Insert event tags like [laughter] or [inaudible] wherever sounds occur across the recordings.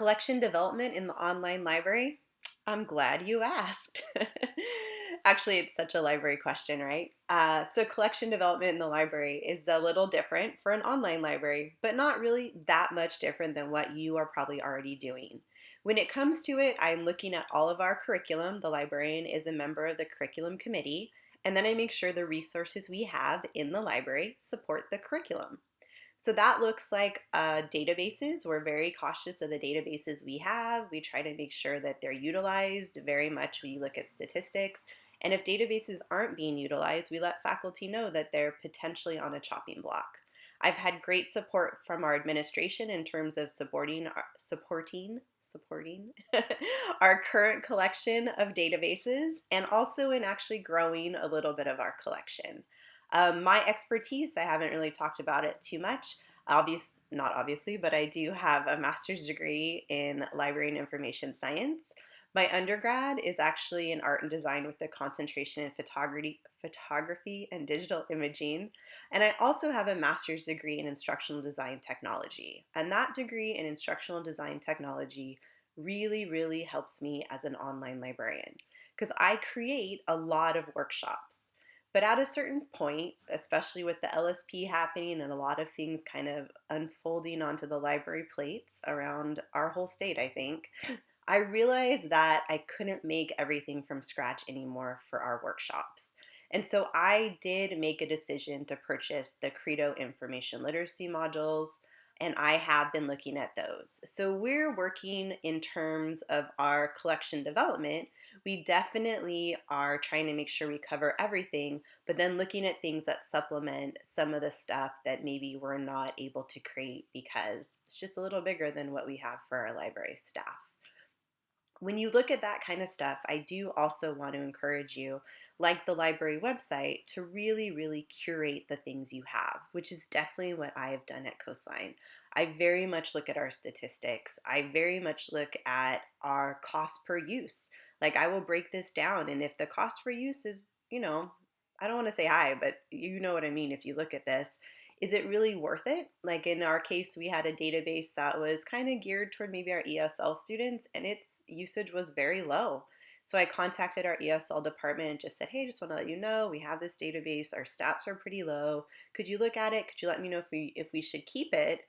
Collection development in the online library? I'm glad you asked. [laughs] Actually, it's such a library question, right? Uh, so collection development in the library is a little different for an online library, but not really that much different than what you are probably already doing. When it comes to it, I'm looking at all of our curriculum. The librarian is a member of the curriculum committee, and then I make sure the resources we have in the library support the curriculum. So that looks like uh, databases. We're very cautious of the databases we have. We try to make sure that they're utilized very much. We look at statistics. And if databases aren't being utilized, we let faculty know that they're potentially on a chopping block. I've had great support from our administration in terms of supporting, supporting, supporting [laughs] our current collection of databases and also in actually growing a little bit of our collection. Um, my expertise, I haven't really talked about it too much. Obvious, not obviously, but I do have a master's degree in library and information science. My undergrad is actually in art and design with a concentration in photography, photography and digital imaging. And I also have a master's degree in instructional design technology. And that degree in instructional design technology really, really helps me as an online librarian because I create a lot of workshops. But at a certain point, especially with the LSP happening and a lot of things kind of unfolding onto the library plates around our whole state, I think, I realized that I couldn't make everything from scratch anymore for our workshops. And so I did make a decision to purchase the Credo information literacy modules, and I have been looking at those. So we're working in terms of our collection development we definitely are trying to make sure we cover everything, but then looking at things that supplement some of the stuff that maybe we're not able to create because it's just a little bigger than what we have for our library staff. When you look at that kind of stuff, I do also want to encourage you, like the library website, to really, really curate the things you have, which is definitely what I have done at Coastline. I very much look at our statistics. I very much look at our cost per use. Like I will break this down and if the cost per use is, you know, I don't want to say high, but you know what I mean if you look at this. Is it really worth it? Like in our case, we had a database that was kind of geared toward maybe our ESL students and its usage was very low. So I contacted our ESL department and just said, hey, just want to let you know we have this database. Our stats are pretty low. Could you look at it? Could you let me know if we if we should keep it?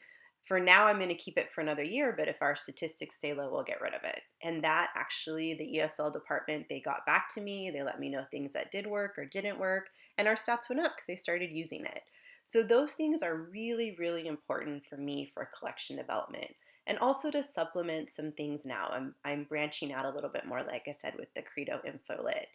For now I'm going to keep it for another year, but if our statistics stay low, we'll get rid of it. And that actually, the ESL department, they got back to me. They let me know things that did work or didn't work, and our stats went up because they started using it. So those things are really, really important for me for collection development. And also to supplement some things now. I'm, I'm branching out a little bit more, like I said, with the Credo InfoLit.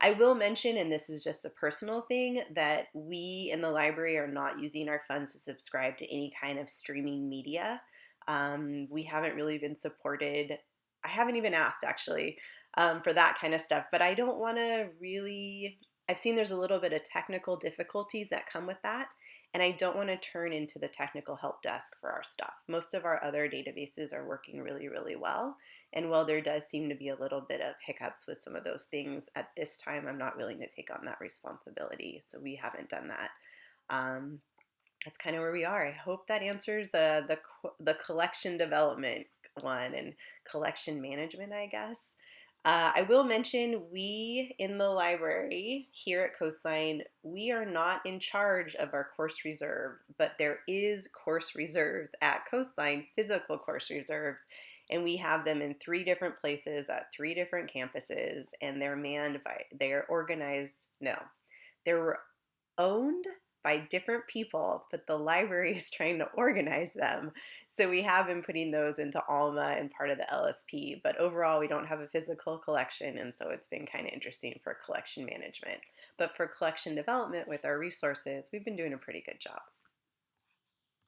I will mention, and this is just a personal thing, that we in the library are not using our funds to subscribe to any kind of streaming media. Um, we haven't really been supported. I haven't even asked actually um, for that kind of stuff, but I don't want to really. I've seen there's a little bit of technical difficulties that come with that, and I don't want to turn into the technical help desk for our stuff. Most of our other databases are working really, really well. And while there does seem to be a little bit of hiccups with some of those things, at this time I'm not willing to take on that responsibility. So we haven't done that. Um, that's kind of where we are. I hope that answers uh, the, the collection development one and collection management, I guess. Uh, I will mention we in the library here at Coastline, we are not in charge of our course reserve, but there is course reserves at Coastline, physical course reserves, and we have them in three different places at three different campuses and they're manned by they're organized no they're owned by different people but the library [laughs] is trying to organize them. So we have been putting those into alma and part of the lsp but overall we don't have a physical collection and so it's been kind of interesting for collection management. But for collection development with our resources we've been doing a pretty good job